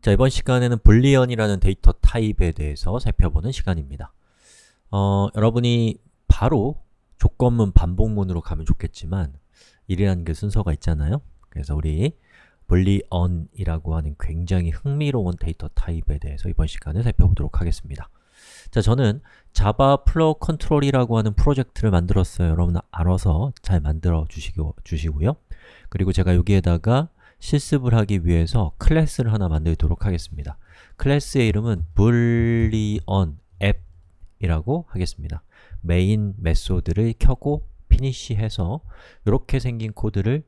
자, 이번 시간에는 boolean이라는 데이터 타입에 대해서 살펴보는 시간입니다. 어, 여러분이 바로 조건문 반복문으로 가면 좋겠지만 일이라는 게 순서가 있잖아요. 그래서 우리 boolean이라고 하는 굉장히 흥미로운 데이터 타입에 대해서 이번 시간에 살펴보도록 하겠습니다. 자, 저는 Java flow control이라고 하는 프로젝트를 만들었어요. 여러분 알아서 잘 만들어 주시고, 주시고요. 그리고 제가 여기에다가 실습을 하기 위해서 클래스를 하나 만들도록 하겠습니다. 클래스의 이름은 boolean app이라고 하겠습니다. main method를 켜고 finish 해서 이렇게 생긴 코드를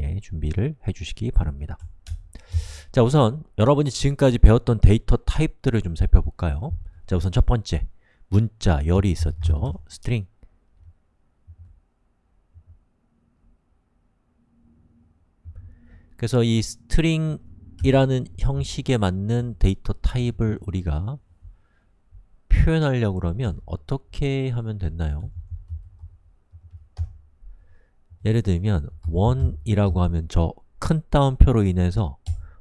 예, 준비를 해주시기 바랍니다. 자, 우선 여러분이 지금까지 배웠던 데이터 타입들을 좀 살펴볼까요? 자, 우선 첫 번째, 문자, 열이 있었죠. string 그래서 이 string이라는 형식에 맞는 데이터 타입을 우리가 표현하려고 그러면 어떻게 하면 됐나요? 예를 들면 one이라고 하면 저 큰 따옴표로 인해서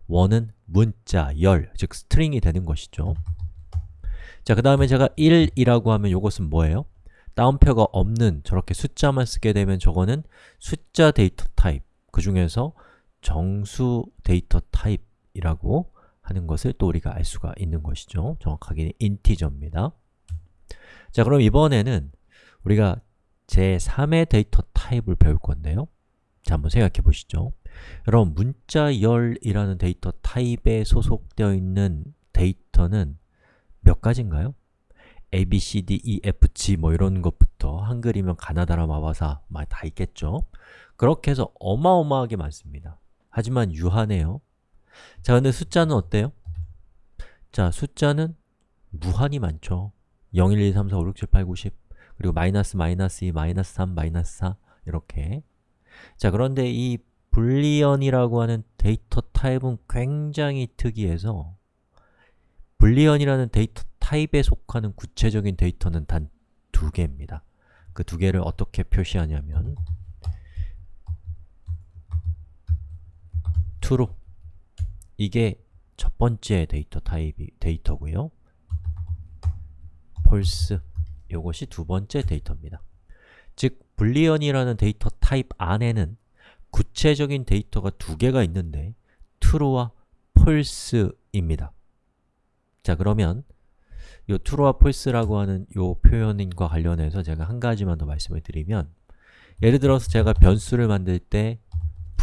one은 문자, 열, 즉 string이 되는 것이죠. 자, 그 다음에 제가 1이라고 하면 이것은 뭐예요? 따옴표가 없는 저렇게 숫자만 쓰게 되면 저거는 숫자 데이터 타입 그 중에서 정수 데이터 타입이라고 하는 것을 또 우리가 알 수가 있는 것이죠. 정확하게 integer입니다. 자, 그럼 이번에는 우리가 제3의 데이터 타입을 배울 건데요. 자, 한번 생각해 보시죠. 여러분, 문자열이라는 데이터 타입에 소속되어 있는 데이터는 몇 가지인가요? A, B, C, D, E, F, G 뭐 이런 것부터 한글이면 가나다라 마바사 다 있겠죠? 그렇게 해서 어마어마하게 많습니다. 하지만 유한해요. 자, 근데 숫자는 어때요? 자, 숫자는 무한히 많죠. 0, 1, 2, 3, 4, 5, 6, 7, 8, 9, 10 그리고 마이너스, 마이너스 2, 마이너스 3, 마이너스 4 이렇게 자, 그런데 이 boolean이라고 하는 데이터 타입은 굉장히 특이해서 boolean이라는 데이터 타입에 속하는 구체적인 데이터는 단 두 개입니다. 그 두 개를 어떻게 표시하냐면 true 이게 첫 번째 데이터 타입이 데이터고요. false 이것이 두 번째 데이터입니다. 즉, boolean이라는 데이터 타입 안에는 구체적인 데이터가 두 개가 있는데 true와 false입니다. 자, 그러면 이 true와 false라고 하는 이 표현과 관련해서 제가 한 가지만 더 말씀을 드리면 예를 들어서 제가 변수를 만들 때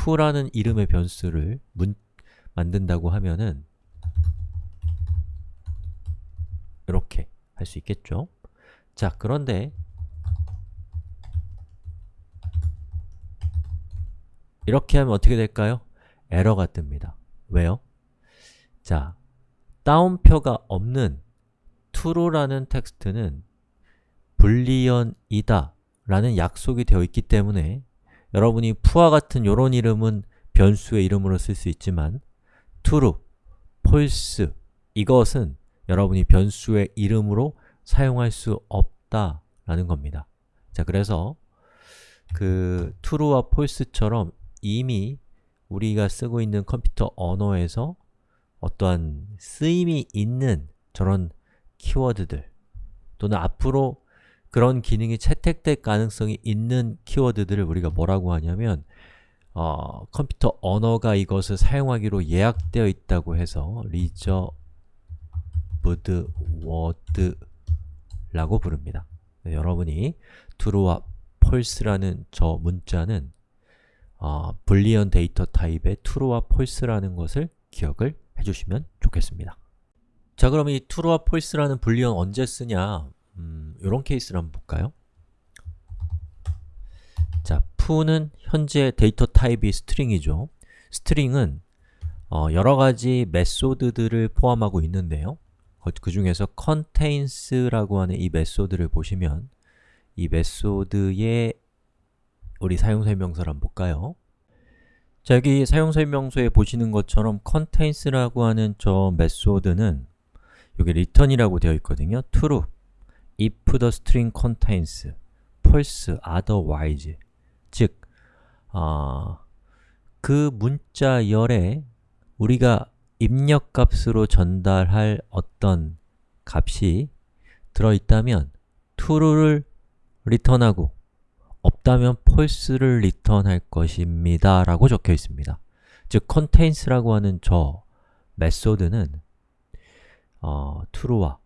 f라는 이름의 변수를 문, 만든다고 하면은 이렇게 할 수 있겠죠? 자, 그런데 이렇게 하면 어떻게 될까요? 에러가 뜹니다. 왜요? 자, 따옴표가 없는 true라는 텍스트는 불리언이다 라는 약속이 되어 있기 때문에 여러분이 푸와 같은 이런 이름은 변수의 이름으로 쓸 수 있지만 true, false 이것은 여러분이 변수의 이름으로 사용할 수 없다라는 겁니다. 자, 그래서 그 true와 false처럼 이미 우리가 쓰고 있는 컴퓨터 언어에서 어떠한 쓰임이 있는 저런 키워드들 또는 앞으로 그런 기능이 채택될 가능성이 있는 키워드들을 우리가 뭐라고 하냐면 어, 컴퓨터 언어가 이것을 사용하기로 예약되어 있다고 해서 reserved word라고 부릅니다. 네, 여러분이 true와 false라는 저 문자는 어, boolean 데이터 타입의 true와 false라는 것을 기억을 해주시면 좋겠습니다. 자, 그럼 이 true와 false라는 boolean 언제 쓰냐? 음, 이런 케이스를 한번 볼까요? 자, f는 현재 데이터 타입이 string이죠. string은 어, 여러 가지 method들을 포함하고 있는데요. 그 중에서 contains라고 하는 이 method를 보시면 이 method의 우리 사용설명서를 한번 볼까요? 자, 여기 사용설명서에 보시는 것처럼 contains라고 하는 저 method는 여기 return이라고 되어 있거든요. true, if the string contains, false, otherwise. 즉, 어, 그 문자열에 우리가 입력값으로 전달할 어떤 값이 들어있다면 true를 리턴하고 없다면 false를 리턴할 것입니다 라고 적혀 있습니다. 즉, contains라고 하는 저 method는 어, true와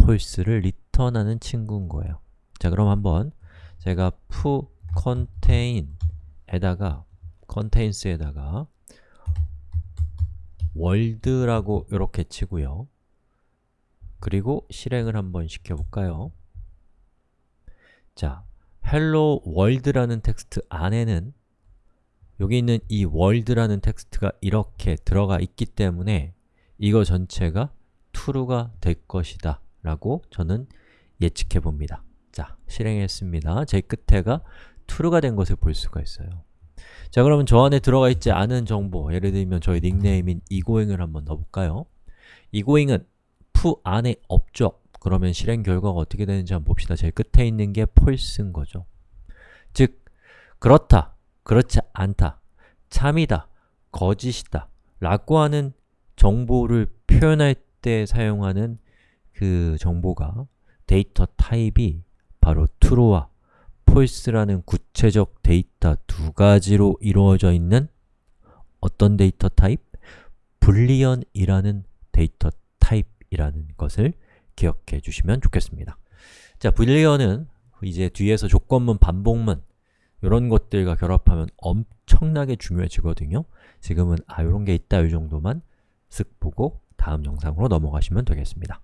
false를 return 하는 친구인 거예요 자, 그럼 한번 제가 foo contain에다가 contains에다가 world라고 이렇게 치고요 그리고 실행을 한번 시켜볼까요? 자, hello world라는 텍스트 안에는 여기 있는 이 world라는 텍스트가 이렇게 들어가 있기 때문에 이거 전체가 true가 될 것이다 라고 저는 예측해 봅니다. 자, 실행했습니다. 제일 끝에가 true가 된 것을 볼 수가 있어요. 자, 그러면 저 안에 들어가 있지 않은 정보 예를 들면 저희 닉네임인 egoing을 한번 넣어볼까요? egoing은 fu 안에 없죠. 그러면 실행 결과가 어떻게 되는지 한번 봅시다. 제일 끝에 있는 게 false인 거죠. 즉, 그렇다, 그렇지 않다, 참이다, 거짓이다 라고 하는 정보를 표현할 때 사용하는 그 정보가 데이터 타입이 바로 true와 false라는 구체적 데이터 두 가지로 이루어져 있는 어떤 데이터 타입? boolean이라는 데이터 타입이라는 것을 기억해 주시면 좋겠습니다. 자, boolean은 이제 뒤에서 조건문, 반복문 이런 것들과 결합하면 엄청나게 중요해지거든요. 지금은 아, 이런 게 있다 이 정도만 쓱 보고 다음 영상으로 넘어가시면 되겠습니다